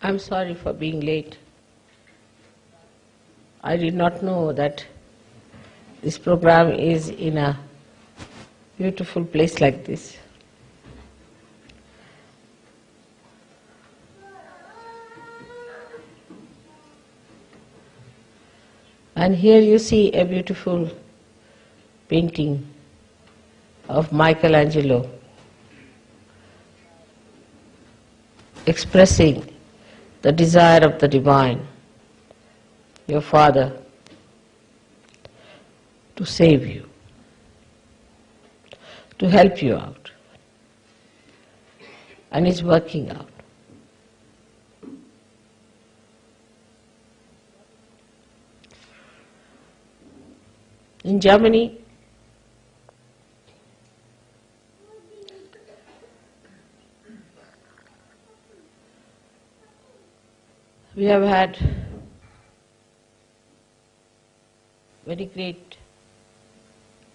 I'm sorry for being late. I did not know that this program is in a beautiful place like this. And here you see a beautiful painting of Michelangelo expressing the desire of the divine, your father, to save you, to help you out. And is working out. In Germany, we have had very great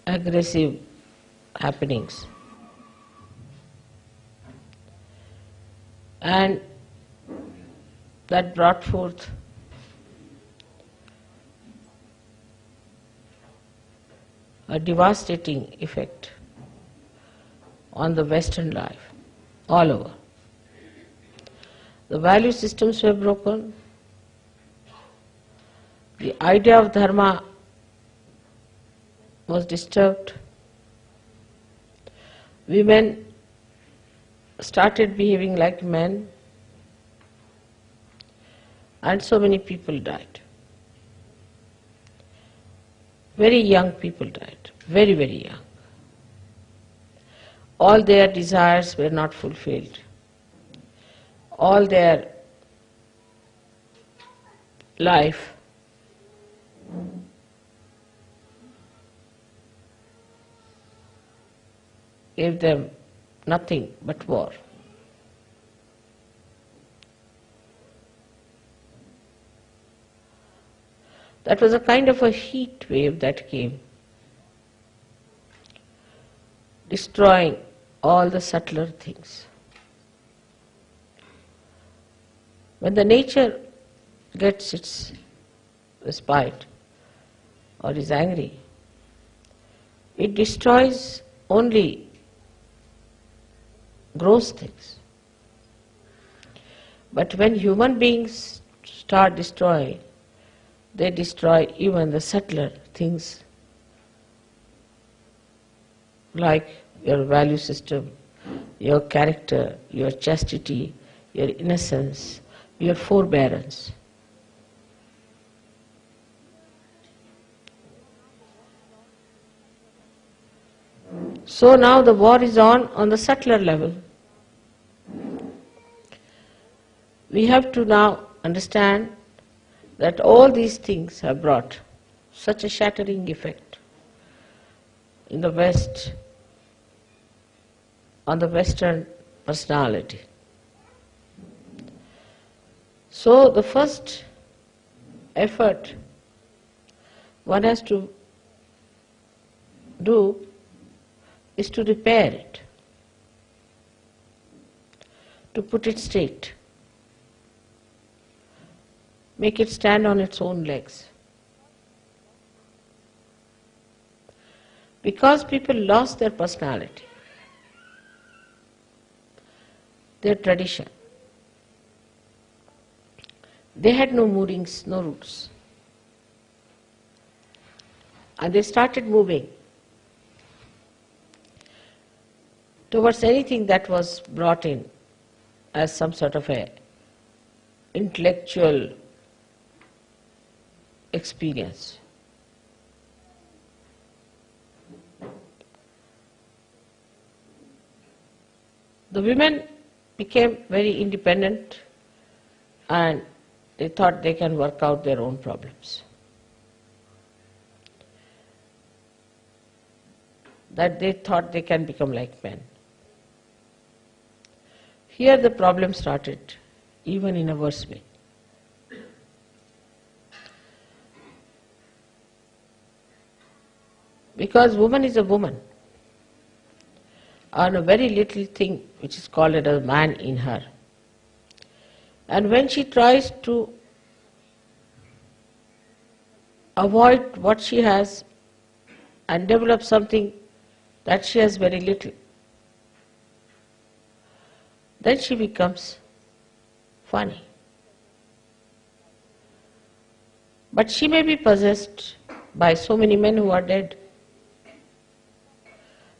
aggressive happenings. And that brought forth a devastating effect on the Western life all over. The value systems were broken, the idea of dharma was disturbed, women started behaving like men, and so many people died. Very young people died, very, very young. All their desires were not fulfilled. All their life gave them nothing but war. That was a kind of a heat wave that came, destroying all the subtler things. When the nature gets its respite or is angry, it destroys only gross things. But when human beings start destroying, they destroy even the subtler things like your value system, your character, your chastity, your innocence, your forbearance. So now the war is on on the subtler level. We have to now understand that all these things have brought such a shattering effect in the West, on the Western personality. So the first effort one has to do is to repair it, to put it straight, make it stand on its own legs. Because people lost their personality, their tradition. They had no moorings, no roots. And they started moving towards anything that was brought in as some sort of a intellectual experience. The women became very independent and they thought they can work out their own problems. That they thought they can become like men. Here the problem started, even in a worse way. Because woman is a woman, and a very little thing which is called a man in her. And when she tries to avoid what she has and develop something that she has very little, then she becomes funny. But she may be possessed by so many men who are dead.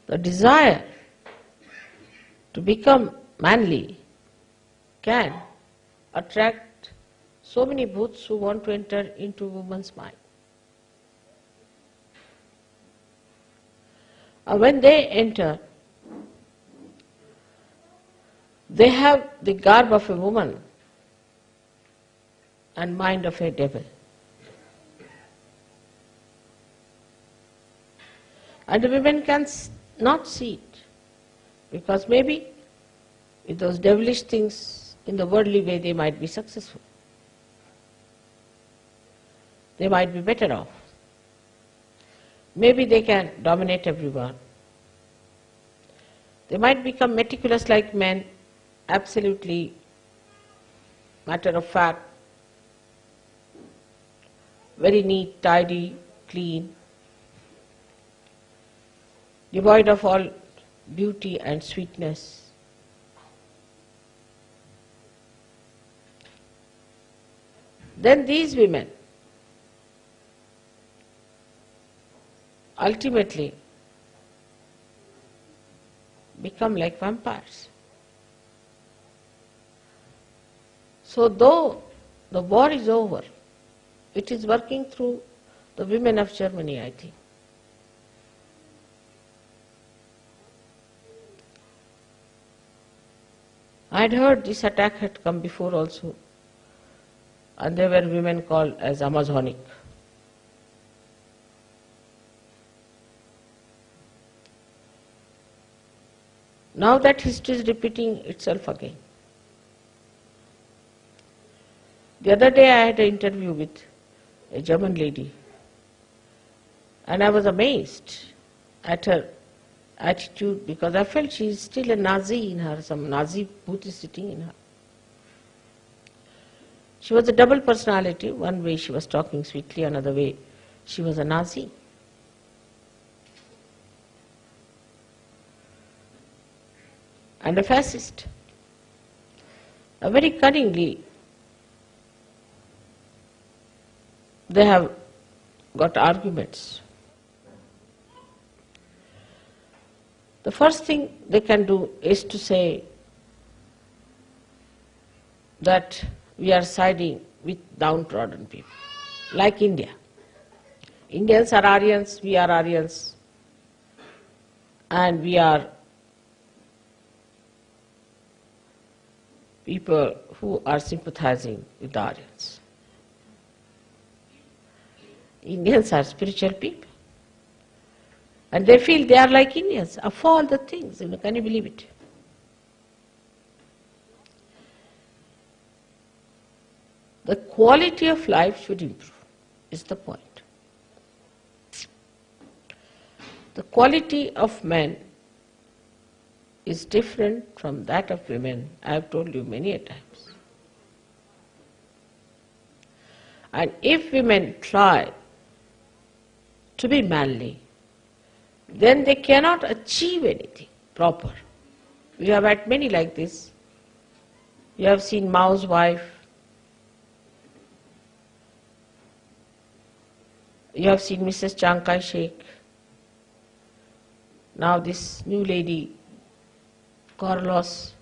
The desire to become manly can attract so many bhuts who want to enter into woman's mind. And when they enter, they have the garb of a woman and mind of a devil. And the women can not see it because maybe with those devilish things in the worldly way they might be successful. They might be better off. Maybe they can dominate everyone. They might become meticulous like men, absolutely matter of fact, very neat, tidy, clean, devoid of all beauty and sweetness. Then these women ultimately become like vampires. So though the war is over, it is working through the women of Germany, I think. I had heard this attack had come before also, and there were women called as Amazonic. Now that history is repeating itself again. The other day I had an interview with a German lady and I was amazed at her attitude because I felt she is still a Nazi in her, some Nazi bhoot is sitting in her. She was a double personality. One way she was talking sweetly, another way she was a Nazi. and a fascist. A very cunningly, they have got arguments. The first thing they can do is to say that we are siding with downtrodden people, like India. Indians are Aryans, we are Aryans, and we are people who are sympathizing with the Aryans. Indians are spiritual people. And they feel they are like Indians of all the things. You know, can you believe it? The quality of life should improve, is the point. The quality of men is different from that of women. I have told you many a times. And if women try to be manly, then they cannot achieve anything proper. We have had many like this. You have seen Mao's wife. You have seen Mrs. Chiang Kai-shek. Now this new lady, Carlos,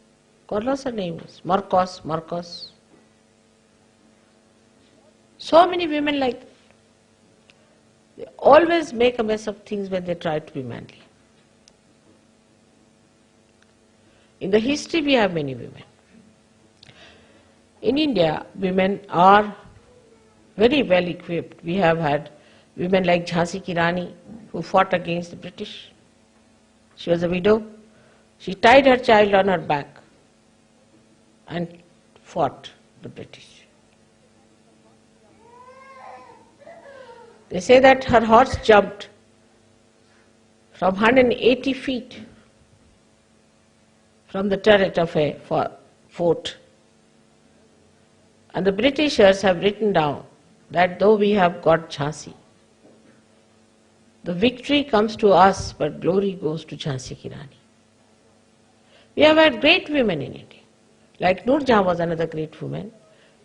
Carlos her name was, Marcos, Marcos. So many women like. They always make a mess of things when they try to be manly. In the history we have many women. In India, women are very well equipped. We have had women like Jhansi Ki Rani who fought against the British. She was a widow. She tied her child on her back and fought the British. They say that her horse jumped from 180 feet from the turret of a fort And the Britishers have written down that though we have got Jhansi, the victory comes to us, but glory goes to Jhansi Ki Rani. We have had great women in India. Like Noor Jahan was another great woman.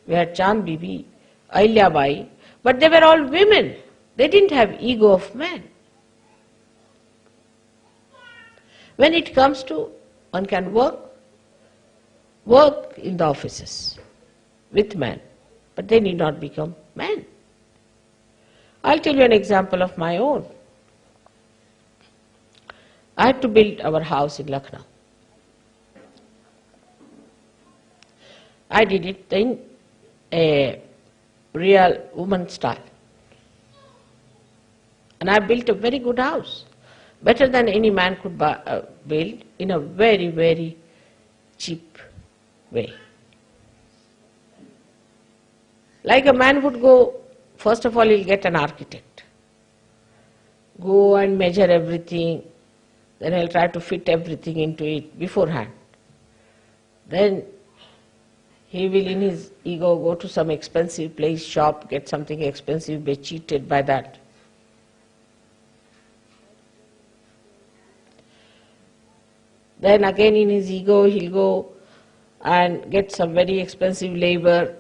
We had Chand Bibi, Ahilya Bai, but they were all women. They didn't have ego of man. When it comes to one can work, work in the offices with men, but they need not become men. I'll tell you an example of my own. I had to build our house in Lucknow. I did it in a real woman style. And I built a very good house, better than any man could buy, uh, build in a very, very cheap way. Like a man would go, first of all, he'll get an architect. Go and measure everything, then he'll try to fit everything into it beforehand. Then he will in his ego go to some expensive place, shop, get something expensive, be cheated by that. Then again in his ego he'll go and get some very expensive labor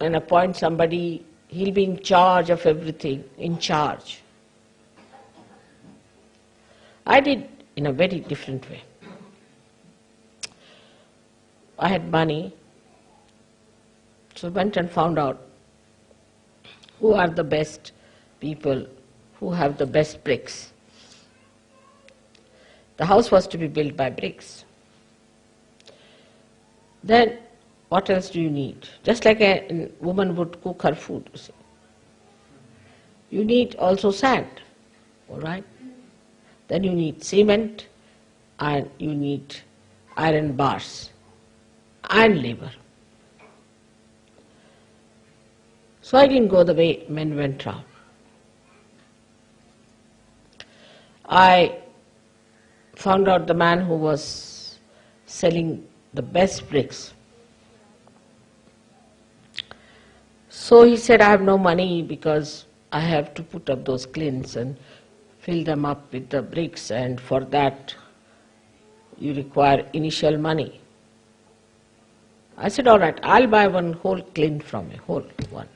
and appoint somebody, he'll be in charge of everything, in charge. I did in a very different way. I had money, so went and found out who are the best people who have the best bricks. The house was to be built by bricks. Then what else do you need? Just like a woman would cook her food, you see. You need also sand, all right? Then you need cement and you need iron bars and labor. So I didn't go the way men went round. I found out the man who was selling the best bricks. So he said, I have no money because I have to put up those clins and fill them up with the bricks and for that you require initial money. I said, all right, I'll buy one whole clin from you, whole one.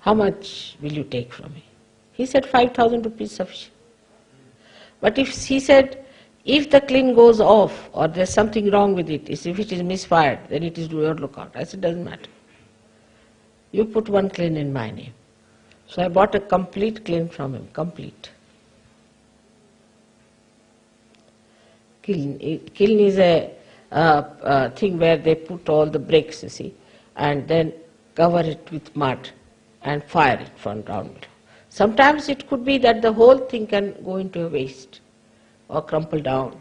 How much will you take from me? He said, 5,000 rupees sufficient. But if he said, if the clin goes off or there's something wrong with it, if it is misfired, then it is your lookout. I said, doesn't matter. You put one clin in my name. So I bought a complete clin from him, complete. Kiln, kiln is a uh, uh, thing where they put all the bricks, you see, and then cover it with mud and fire it from ground. Sometimes it could be that the whole thing can go into a waste or crumple down.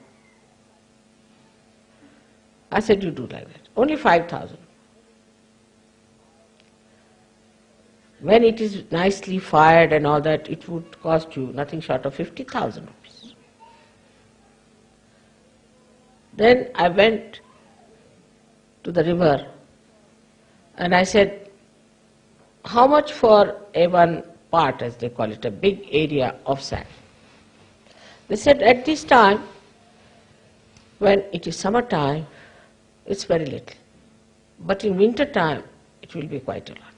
I said, you do like that. Only 5,000. When it is nicely fired and all that, it would cost you nothing short of 50,000 rupees. Then I went to the river and I said, how much for a one part, as they call it, a big area of sand? They said at this time, when it is summertime, it's very little. But in winter time, it will be quite a lot.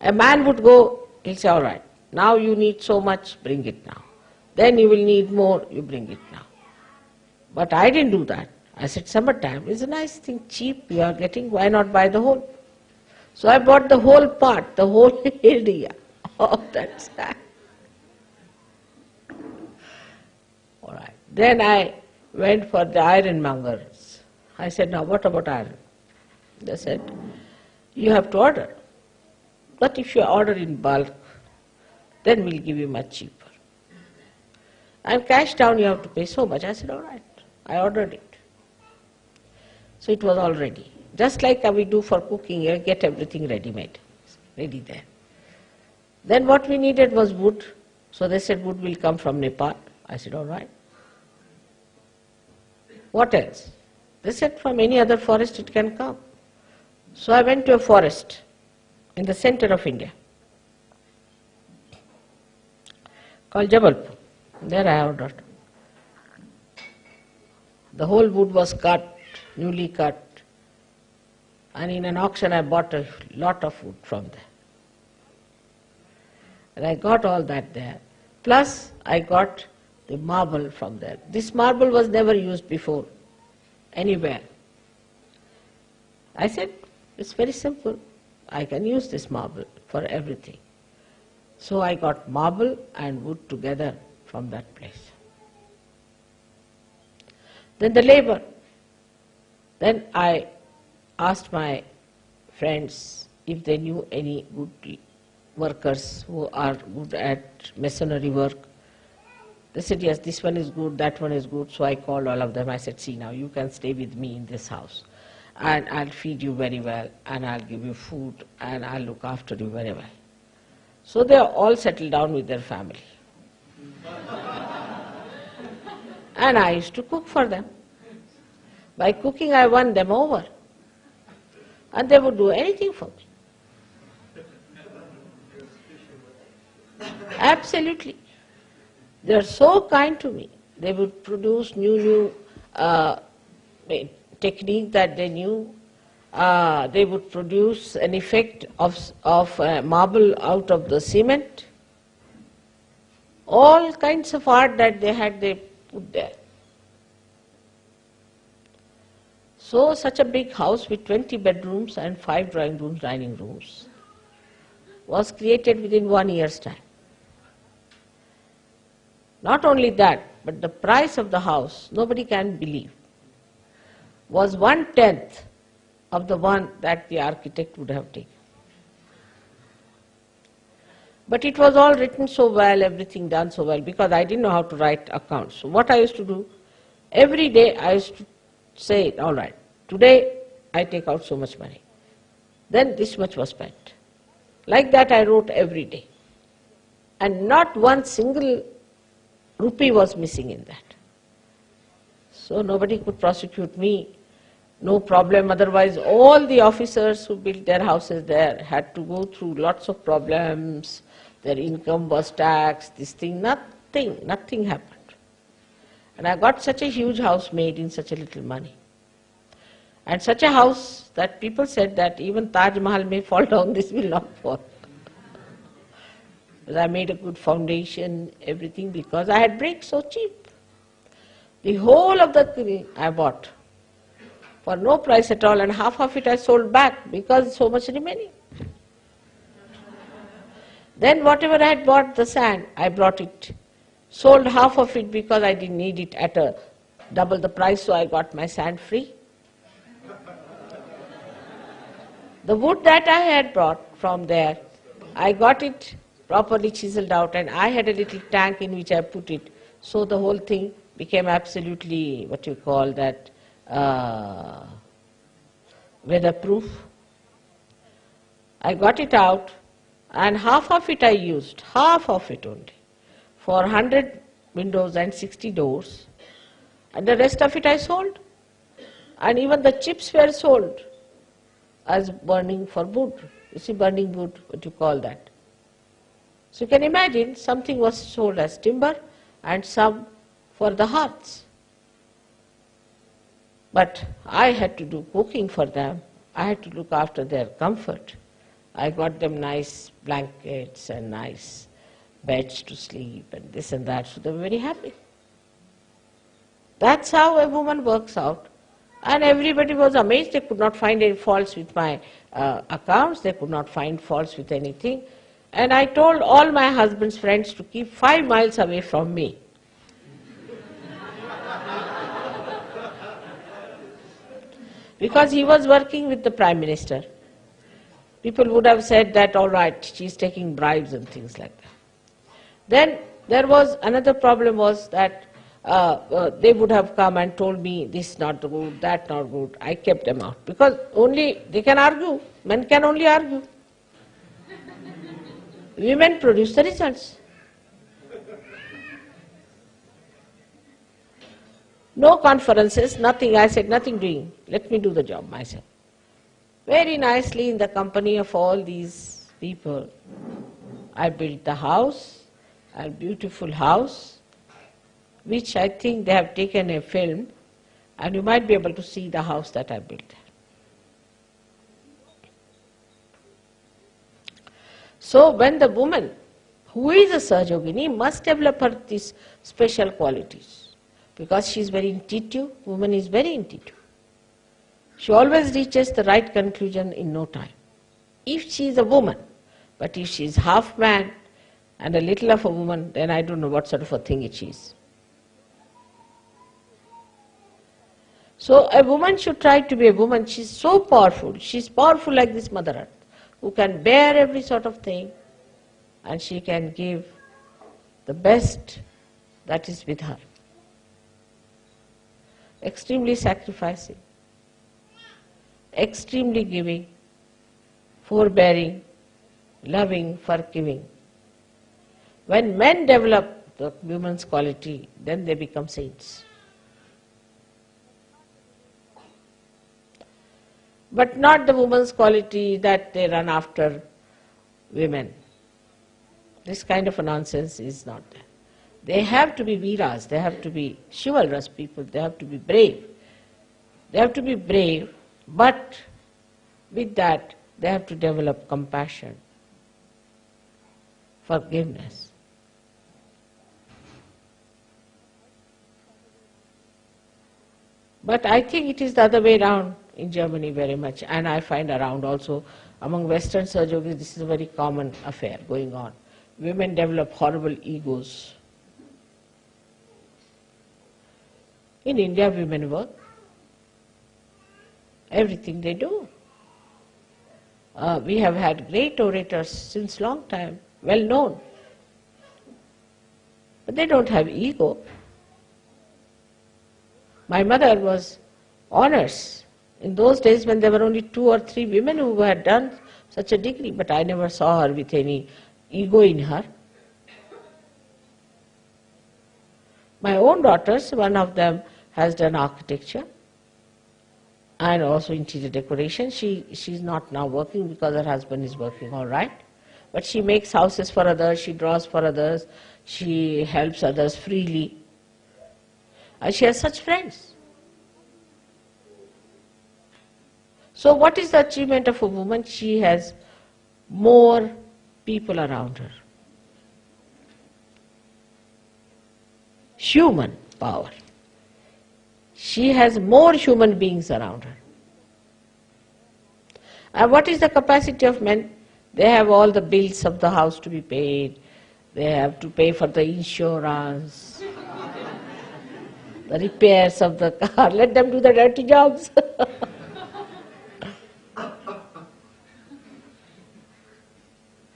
A man would go, he'll say, all right, now you need so much, bring it now. Then you will need more, you bring it now. But I didn't do that. I said, summertime is a nice thing, cheap, you are getting, why not buy the whole? So I bought the whole part, the whole area of that sand. All right. Then I went for the ironmongers. I said, now what about iron? They said, you have to order. But if you order in bulk, then we'll give you much cheaper. And cash down you have to pay so much. I said, all right. I ordered it. So it was all ready. Just like we do for cooking, you get everything ready-made, ready there. Then what we needed was wood. So they said wood will come from Nepal. I said, all right. What else? They said from any other forest it can come. So I went to a forest in the center of India called Jabalpur. There I ordered. The whole wood was cut, newly cut, and in an auction I bought a lot of wood from there. And I got all that there. Plus I got the marble from there. This marble was never used before anywhere. I said, it's very simple. I can use this marble for everything. So I got marble and wood together from that place. Then the labor. Then I asked my friends if they knew any good workers who are good at masonry work. They said, yes, this one is good, that one is good. So I called all of them. I said, see now, you can stay with me in this house. And I'll feed you very well, and I'll give you food, and I'll look after you very well. So they are all settled down with their family. and I used to cook for them. By cooking, I won them over. And they would do anything for me. Absolutely. They are so kind to me. They would produce new, new uh, technique that they knew. Uh, they would produce an effect of, of uh, marble out of the cement. All kinds of art that they had, they put there. So such a big house with 20 bedrooms and 5 drawing rooms, dining rooms was created within one year's time. Not only that, but the price of the house, nobody can believe, was one-tenth of the one that the architect would have taken. But it was all written so well, everything done so well, because I didn't know how to write accounts. So what I used to do, every day I used to say, all right, today I take out so much money. Then this much was spent. Like that I wrote every day. And not one single rupee was missing in that. So nobody could prosecute me, no problem. Otherwise all the officers who built their houses there had to go through lots of problems, their income was taxed, this thing, nothing, nothing happened. And I got such a huge house made in such a little money. And such a house that people said that even Taj Mahal may fall down, this will not fall. I made a good foundation, everything, because I had bricks so cheap. The whole of the I bought for no price at all, and half of it I sold back because so much remaining. Then whatever I had bought the sand, I brought it, sold half of it because I didn't need it at a double the price, so I got my sand free. The wood that I had brought from there, I got it properly chiseled out and I had a little tank in which I put it. So the whole thing became absolutely what you call that uh, weatherproof. I got it out and half of it I used, half of it only, for 100 windows and 60 doors and the rest of it I sold. And even the chips were sold as burning for wood. You see burning wood, what you call that. So you can imagine something was sold as timber and some for the hearths. But I had to do cooking for them. I had to look after their comfort. I got them nice blankets and nice beds to sleep and this and that, so they were very happy. That's how a woman works out. And everybody was amazed. They could not find any faults with my uh, accounts. They could not find faults with anything. And I told all my husband's friends to keep five miles away from me. because he was working with the Prime Minister. People would have said that, all right, she's taking bribes and things like that. Then there was another problem was that uh, uh, they would have come and told me this not good, that not good. I kept them out because only they can argue. Men can only argue. Women produce the results. No conferences, nothing. I said, nothing doing. Let me do the job myself. very nicely in the company of all these people. I built the house, a beautiful house, which I think they have taken a film, and you might be able to see the house that I built. So when the woman who is a Sahaja Yogini must develop her these special qualities because she is very intuitive, woman is very intuitive. She always reaches the right conclusion in no time. If she is a woman, but if she is half man and a little of a woman, then I don't know what sort of a thing it is. So a woman should try to be a woman. She's so powerful. She's powerful like this Mother Earth, who can bear every sort of thing and she can give the best that is with her. Extremely sacrificing, extremely giving, forbearing, loving, forgiving. When men develop the woman's quality, then they become saints. But not the woman's quality that they run after women. This kind of a nonsense is not there. They have to be viras, they have to be chivalrous people, they have to be brave. They have to be brave, but with that they have to develop compassion, forgiveness. But I think it is the other way around in Germany very much, and I find around also among Western surgeons this is a very common affair going on women develop horrible egos. In India, women work. Everything they do. Uh, we have had great orators since long time, well known. But they don't have ego. My mother was honors in those days when there were only two or three women who had done such a degree, but I never saw her with any ego in her. My own daughters, one of them has done architecture and also interior decoration. She she's not now working because her husband is working all right. But she makes houses for others, she draws for others, she helps others freely. And she has such friends. So what is the achievement of a woman? She has more people around her. Human power. She has more human beings around her. And what is the capacity of men? They have all the bills of the house to be paid. They have to pay for the insurance, the repairs of the car. Let them do the dirty jobs.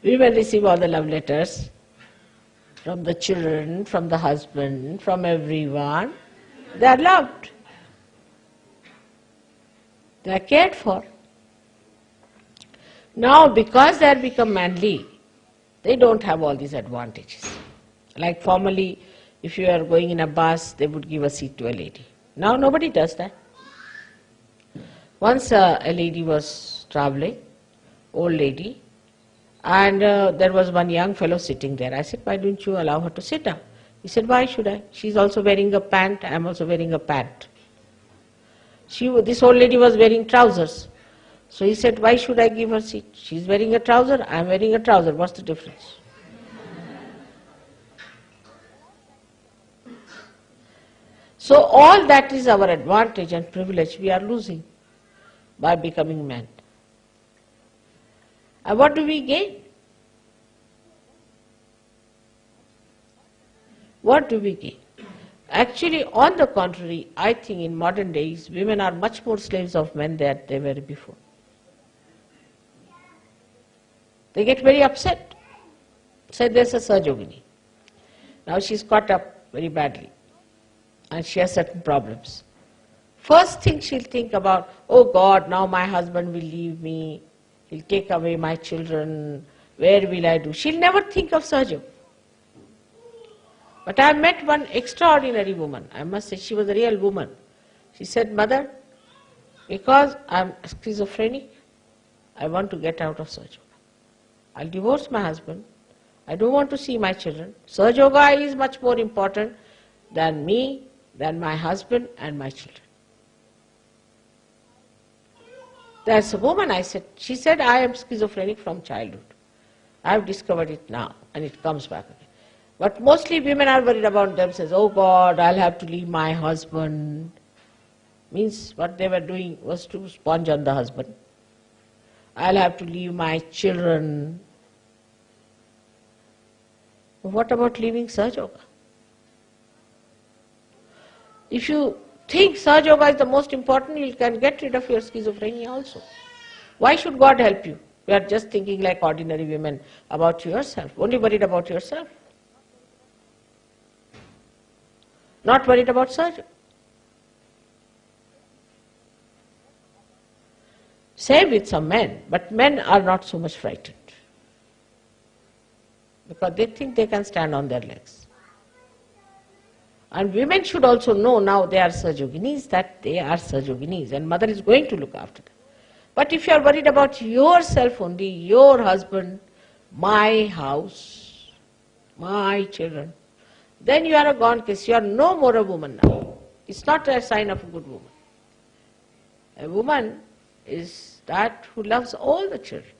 We will receive all the love letters from the children, from the husband, from everyone. They are loved. They are cared for. Now, because they have become manly, they don't have all these advantages. Like formerly, if you are going in a bus, they would give a seat to a lady. Now nobody does that. Once uh, a lady was traveling, old lady, and uh, there was one young fellow sitting there. I said, why don't you allow her to sit down? He said, why should I? She's also wearing a pant, I'm also wearing a pant. She, this old lady was wearing trousers. So he said, why should I give her seat? She's wearing a trouser, I'm wearing a trouser, what's the difference? So all that is our advantage and privilege we are losing by becoming men. And what do we gain? What do we gain? Actually, on the contrary, I think in modern days, women are much more slaves of men than they were before. They get very upset. Say there's a Sahaja Yogini. Now she's caught up very badly and she has certain problems. First thing she'll think about, oh God, now my husband will leave me, He'll take away my children. Where will I do? She'll never think of Sahaja. But I met one extraordinary woman. I must say she was a real woman. She said, Mother, because I'm schizophrenic, I want to get out of Sahaja I'll divorce my husband. I don't want to see my children. Sahaja is much more important than me, than my husband and my children. There's a woman, I said, she said, I am schizophrenic from childhood. I have discovered it now, and it comes back again. But mostly women are worried about themselves. Oh God, I'll have to leave my husband. Means what they were doing was to sponge on the husband. I'll have to leave my children. What about leaving Sahaja Yoga? If you think Sahaja Yoga is the most important, you can get rid of your schizophrenia also. Why should God help you? You are just thinking like ordinary women about yourself, only worried about yourself. Not worried about Sahaja. Same with some men, but men are not so much frightened because they think they can stand on their legs. And women should also know now they are Sahaja Yoginis that they are Sahaja Yoginis and mother is going to look after them. But if you are worried about yourself only, your husband, my house, my children, then you are a gone case. You are no more a woman now. It's not a sign of a good woman. A woman is that who loves all the children.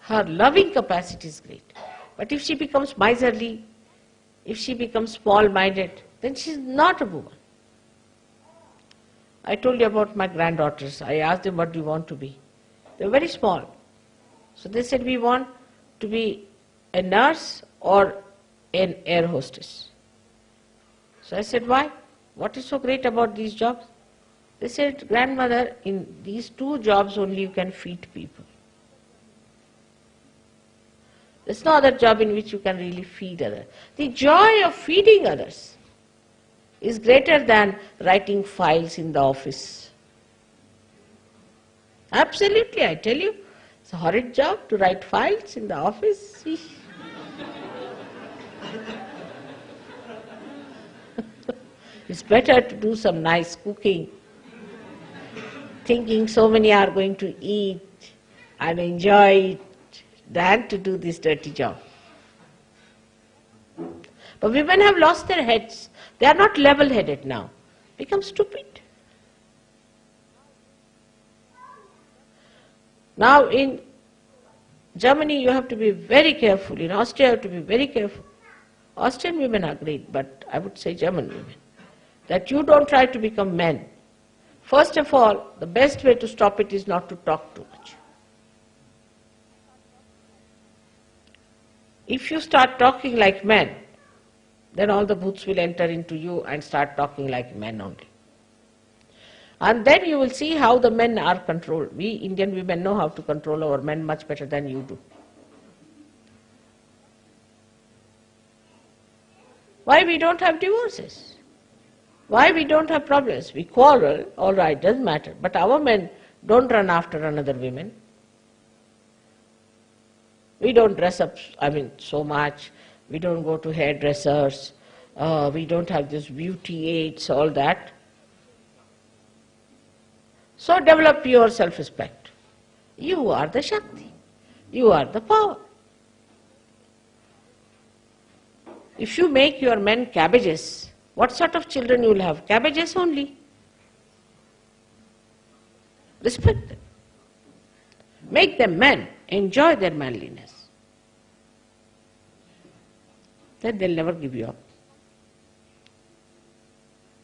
Her loving capacity is great. But if she becomes miserly, if she becomes small-minded, then she is not a woman. I told you about my granddaughters. I asked them what do you want to be. They were very small. So they said we want to be a nurse or an air hostess. So I said why? What is so great about these jobs? They said, grandmother, in these two jobs only you can feed people. There's no other job in which you can really feed others. The joy of feeding others is greater than writing files in the office. Absolutely, I tell you. It's a horrid job to write files in the office. it's better to do some nice cooking thinking so many are going to eat and enjoy it than to do this dirty job. But women have lost their heads. They are not level-headed now. Become stupid. Now in Germany you have to be very careful. In Austria you have to be very careful. Austrian women are great, but I would say German women. That you don't try to become men. First of all, the best way to stop it is not to talk too much. If you start talking like men, then all the bhoots will enter into you and start talking like men only. And then you will see how the men are controlled. We Indian women know how to control our men much better than you do. Why we don't have divorces? Why we don't have problems? We quarrel, all right, doesn't matter. But our men don't run after another woman. We don't dress up, I mean, so much. We don't go to hairdressers. Uh, we don't have this beauty aids, all that. So develop your self-respect. You are the Shakti. You are the power. If you make your men cabbages, what sort of children you will have? Cabbages only. Respect them. Make them men. Enjoy their manliness. Then they'll never give you up.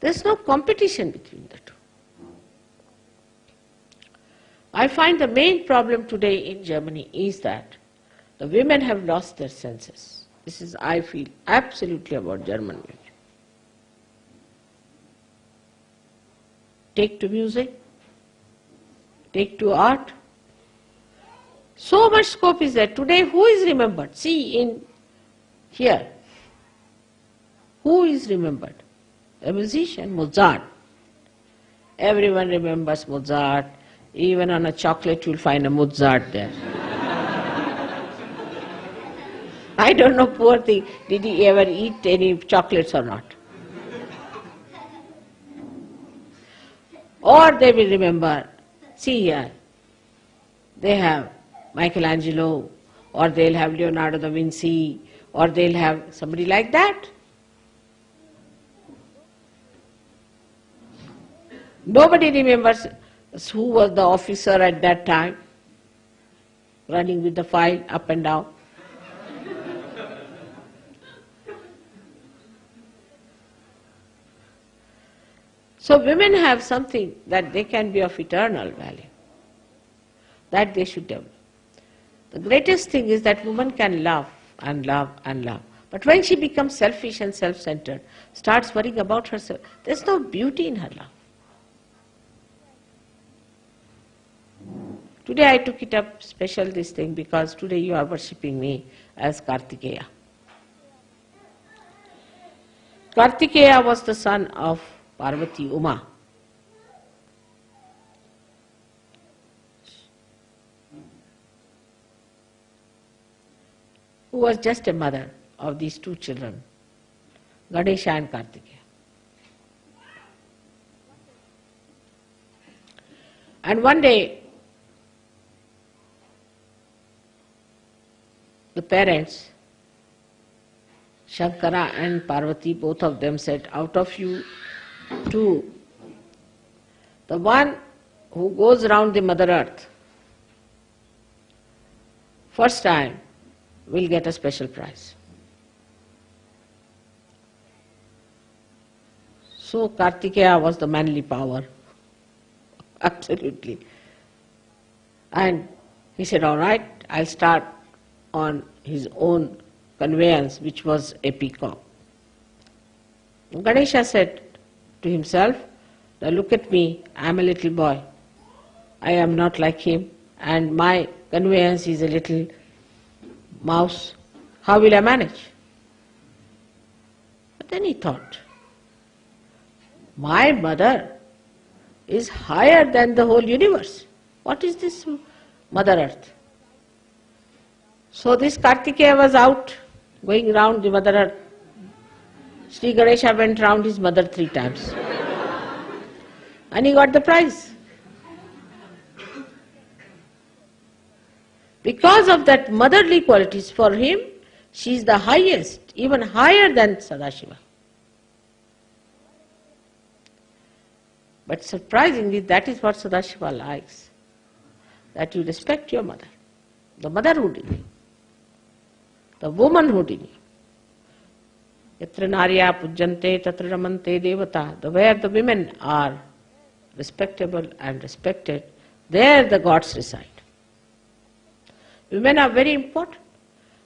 There's no competition between the two. I find the main problem today in Germany is that the women have lost their senses. This is, I feel, absolutely about German women. take to music, take to art. So much scope is there. Today who is remembered? See in here. Who is remembered? A musician, Mozart. Everyone remembers Mozart. Even on a chocolate you'll find a Mozart there. I don't know, poor thing, did he ever eat any chocolates or not? Or they will remember, see here, they have Michelangelo, or they'll have Leonardo da Vinci, or they'll have somebody like that. Nobody remembers who was the officer at that time, running with the file up and down. So women have something that they can be of eternal value, that they should develop. The greatest thing is that woman can love and love and love. But when she becomes selfish and self-centered, starts worrying about herself, there's no beauty in her love. Today I took it up special this thing because today you are worshipping me as Kartikeya. Kartikeya was the son of Parvati Uma. Who was just a mother of these two children, Ganesha and Kartikeya. And one day, the parents, Shankara and Parvati, both of them said, out of you two, the one who goes round the Mother Earth, first time will get a special prize. So Kartikeya was the manly power, absolutely. And he said, all right, I'll start on his own conveyance, which was a peacock. Ganesha said to himself, now look at me, I'm a little boy. I am not like him, and my conveyance is a little mouse, how will I manage? But then he thought, my mother is higher than the whole universe. What is this Mother Earth? So this Kartikeya was out, going round the Mother Earth. Sri Ganesha went round his mother three times. and he got the prize. Because of that motherly qualities for him, she is the highest, even higher than Sadashiva. But surprisingly, that is what Sadashiva likes, that you respect your mother, the motherhood in you, the womanhood in you. Yatra narya pujjante tatra ramante devata, the where the women are respectable and respected, there the gods reside. Women are very important.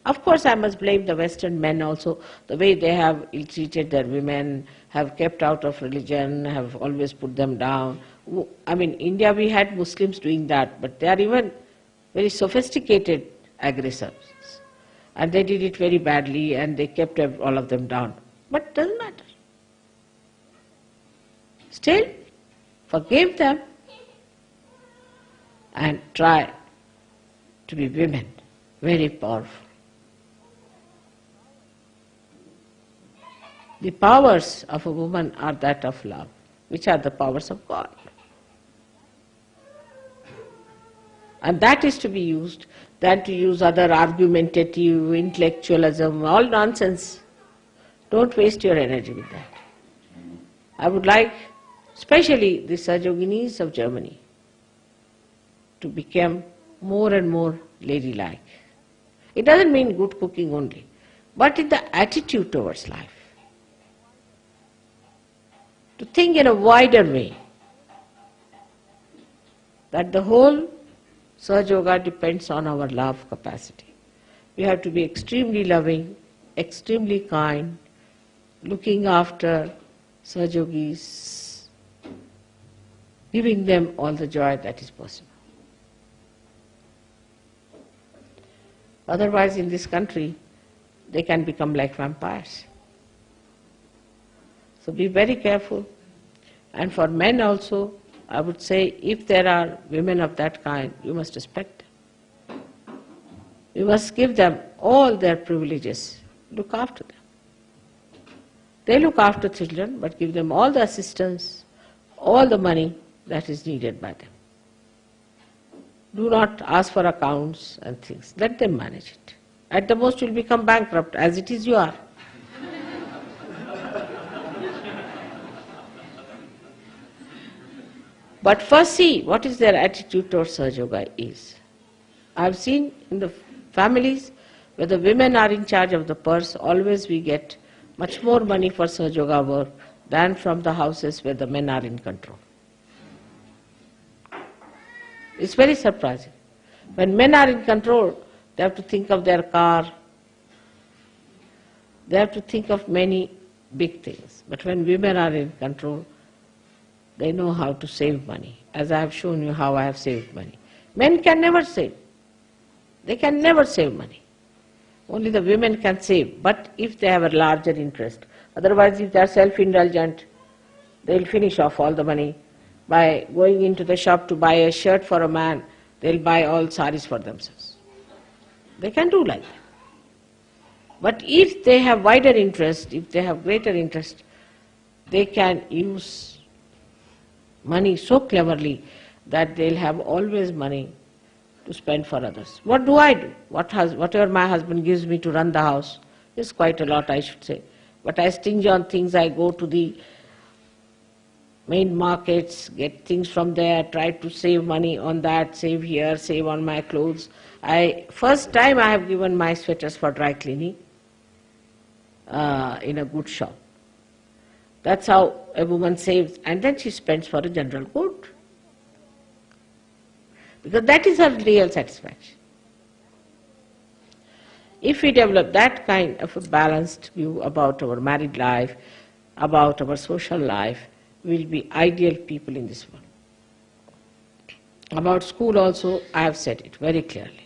Of course, I must blame the Western men also, the way they have ill-treated their women, have kept out of religion, have always put them down. I mean, India we had Muslims doing that, but they are even very sophisticated aggressors. And they did it very badly and they kept all of them down. But it doesn't matter. Still, forgive them and try to be women, very powerful. The powers of a woman are that of love, which are the powers of God. And that is to be used than to use other argumentative, intellectualism, all nonsense. Don't waste your energy with that. I would like, especially the Sahajoginis of Germany, to become more and more ladylike. It doesn't mean good cooking only, but in the attitude towards life. To think in a wider way that the whole Sahaja Yoga depends on our love capacity. We have to be extremely loving, extremely kind, looking after Sahajogis, giving them all the joy that is possible. Otherwise, in this country, they can become like vampires. So be very careful. And for men also, I would say, if there are women of that kind, you must respect them. You must give them all their privileges. Look after them. They look after children, but give them all the assistance, all the money, that is needed by them. Do not ask for accounts and things. Let them manage it. At the most, you'll become bankrupt. As it is, you are. but first, see what is their attitude towards Sahaja Yoga is. I have seen in the families where the women are in charge of the purse, always we get much more money for Sahaja Yoga work than from the houses where the men are in control. It's very surprising. When men are in control, they have to think of their car, they have to think of many big things. But when women are in control, they know how to save money, as I have shown you how I have saved money. Men can never save. They can never save money. Only the women can save, but if they have a larger interest. Otherwise, if they are self-indulgent, they will finish off all the money by going into the shop to buy a shirt for a man, they'll buy all saris for themselves. They can do like that. But if they have wider interest, if they have greater interest, they can use money so cleverly that they'll have always money to spend for others. What do I do? What has, whatever my husband gives me to run the house is quite a lot, I should say. But I stingy on things, I go to the main markets, get things from there, try to save money on that, save here, save on my clothes. I First time I have given my sweaters for dry cleaning uh, in a good shop. That's how a woman saves, and then she spends for a general good. Because that is her real satisfaction. If we develop that kind of a balanced view about our married life, about our social life, will be ideal people in this world. About school also, I have said it very clearly.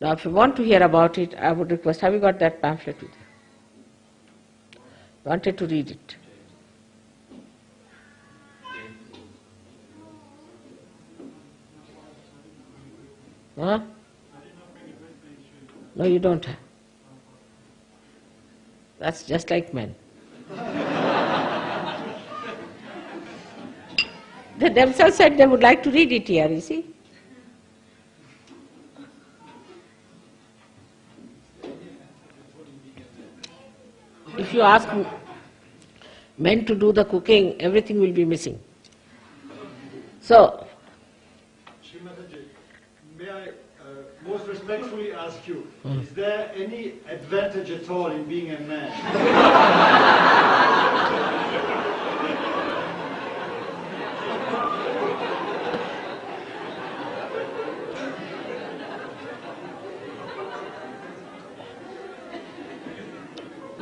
Now, if you want to hear about it, I would request, have you got that pamphlet with you? Wanted to read it. Huh? No, you don't have. That's just like men. They themselves said they would like to read it here, you see. If you ask men to do the cooking, everything will be missing. So, may I uh, most respectfully ask you, is there any advantage at all in being a man?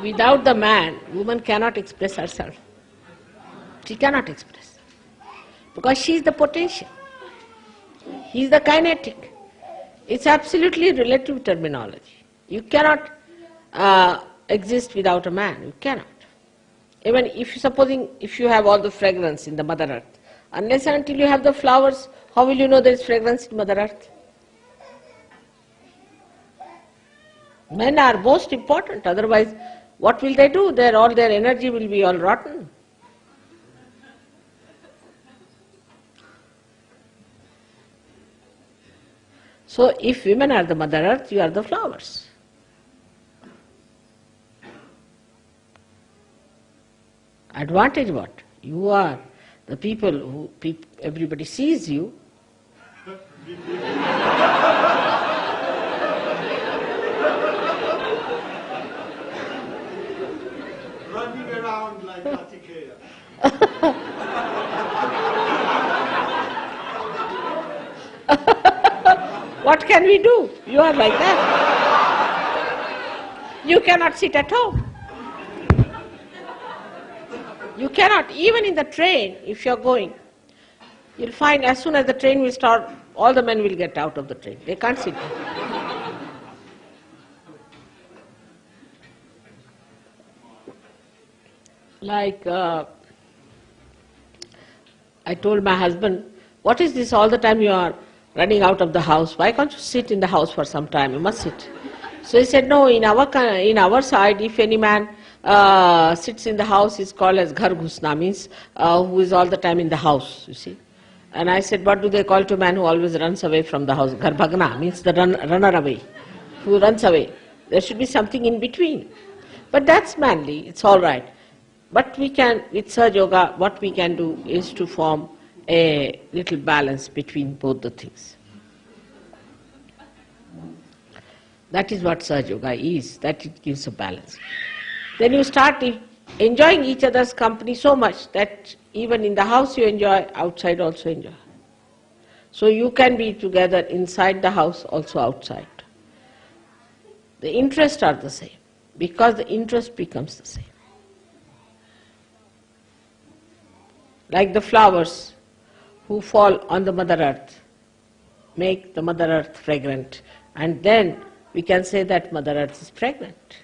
without the man, woman cannot express herself. She cannot express. Because she is the potential. He is the kinetic. It's absolutely relative terminology. You cannot uh, exist without a man. You cannot. Even if you supposing if you have all the fragrance in the Mother Earth, unless and until you have the flowers, how will you know there is fragrance in Mother Earth? Men are most important, otherwise what will they do? Their, all their energy will be all rotten. So if women are the Mother Earth, you are the flowers. Advantage what? You are the people who everybody sees you. what can we do? You are like that. You cannot sit at home. You cannot, even in the train, if you're going, you'll find as soon as the train will start, all the men will get out of the train. They can't sit Like, uh, I told my husband, what is this all the time you are running out of the house? Why can't you sit in the house for some time? You must sit. So he said, no, in our, in our side, if any man uh, sits in the house, is called as ghar ghusna, means uh, who is all the time in the house, you see. And I said, what do they call to a man who always runs away from the house? Garbhagna means the run, runner away, who runs away. There should be something in between. But that's manly, it's all right. But we can, with Sahaja Yoga, what we can do is to form a little balance between both the things. That is what Sahaja Yoga is, that it gives a balance. Then you start enjoying each other's company so much that even in the house you enjoy, outside also enjoy. So you can be together inside the house, also outside. The interests are the same, because the interest becomes the same. Like the flowers who fall on the Mother Earth, make the Mother Earth fragrant, and then we can say that Mother Earth is pregnant.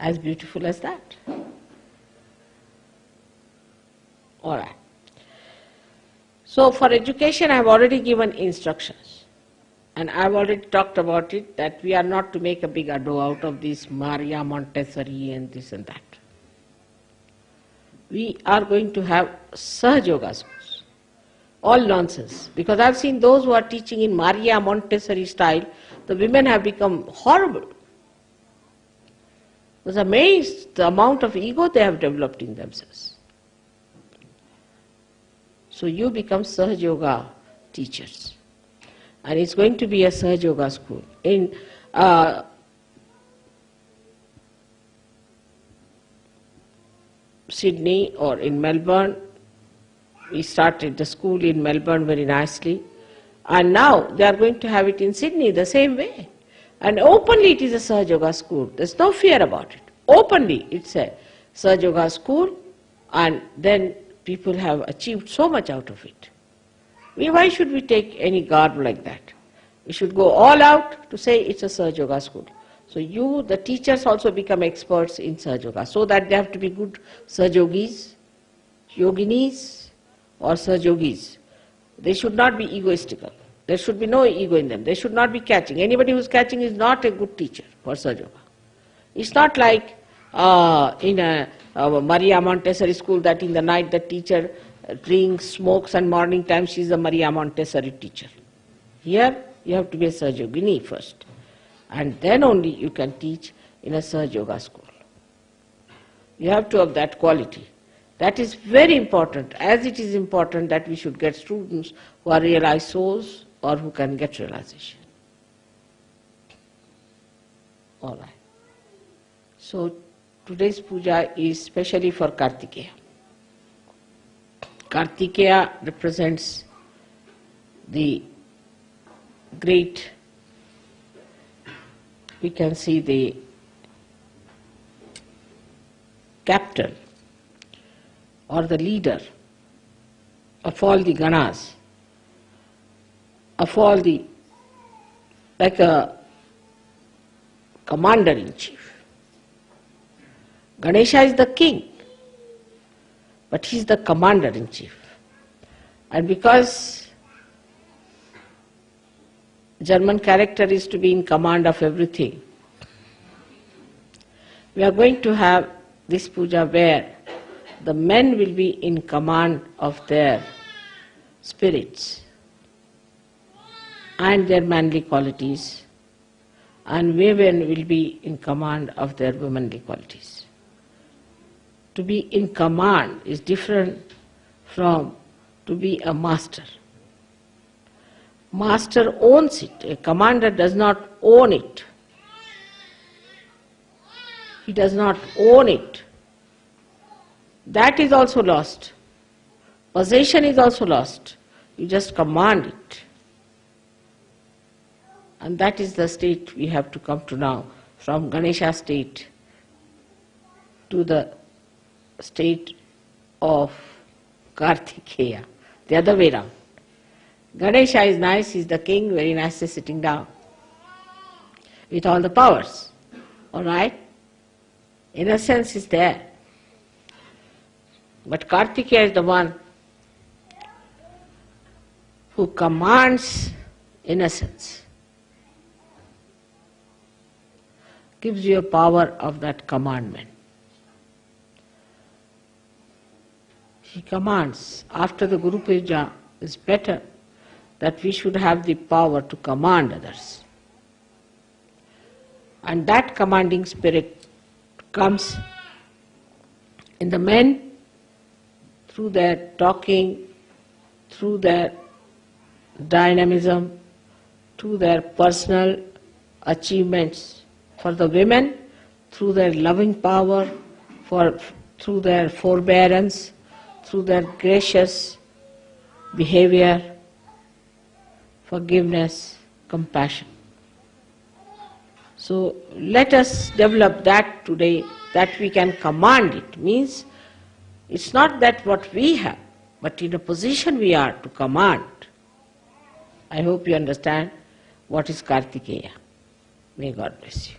As beautiful as that. All right. So for education I have already given instructions. And I've already talked about it that we are not to make a big ado out of this Maria Montessori and this and that. We are going to have schools. All nonsense. Because I've seen those who are teaching in Maria Montessori style, the women have become horrible. I was amazed the amount of ego they have developed in themselves. So you become Sahaja Yoga teachers. And it's going to be a Sahaja Yoga school. In uh, Sydney or in Melbourne, we started the school in Melbourne very nicely. And now they are going to have it in Sydney the same way. And openly it is a Sahaja Yoga school. There's no fear about it. Openly it's a Sahaja Yoga school and then people have achieved so much out of it. We, why should we take any garb like that? We should go all out to say it's a Sahaja Yoga school. So you, the teachers also become experts in Sahaja Yoga so that they have to be good Sahaja Yogis, Yoginis or Sahaja Yogis. They should not be egoistical. There should be no ego in them. They should not be catching. Anybody who's catching is not a good teacher for Sahaja Yoga. It's not like uh, in a, a Maria Montessori school that in the night the teacher drinks, smokes and morning time she is a Maria Montessori teacher. Here you have to be a Sahaja Yogini first and then only you can teach in a Sahaja Yoga school. You have to have that quality. That is very important, as it is important that we should get students who are realized souls or who can get realization. All right. So today's puja is specially for Kartikeya. Kartikeya represents the great, we can see the captain or the leader of all the ganas, of all the, like a commander in chief. Ganesha is the king, but he is the commander in chief. And because German character is to be in command of everything, we are going to have this puja where the men will be in command of their spirits and their manly qualities, and women will be in command of their womanly qualities. To be in command is different from to be a master. Master owns it, a commander does not own it. He does not own it. That is also lost. Possession is also lost. You just command it. And that is the state we have to come to now, from Ganesha state to the state of Kartikeya, the other way round. Ganesha is nice, he's the king, very nicely sitting down with all the powers. All right? Innocence is there. But Kartikeya is the one who commands innocence, gives you a power of that commandment. he commands, after the Guru Puja is better, that we should have the power to command others. And that commanding spirit comes in the men through their talking, through their dynamism, through their personal achievements. For the women, through their loving power, for, through their forbearance, through their gracious behavior, forgiveness, compassion. So let us develop that today, that we can command it. Means it's not that what we have, but in a position we are to command. I hope you understand what is Kartikeya. May God bless you.